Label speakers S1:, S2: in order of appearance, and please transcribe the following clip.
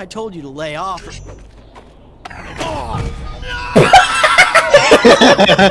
S1: I told you to lay off. Oh,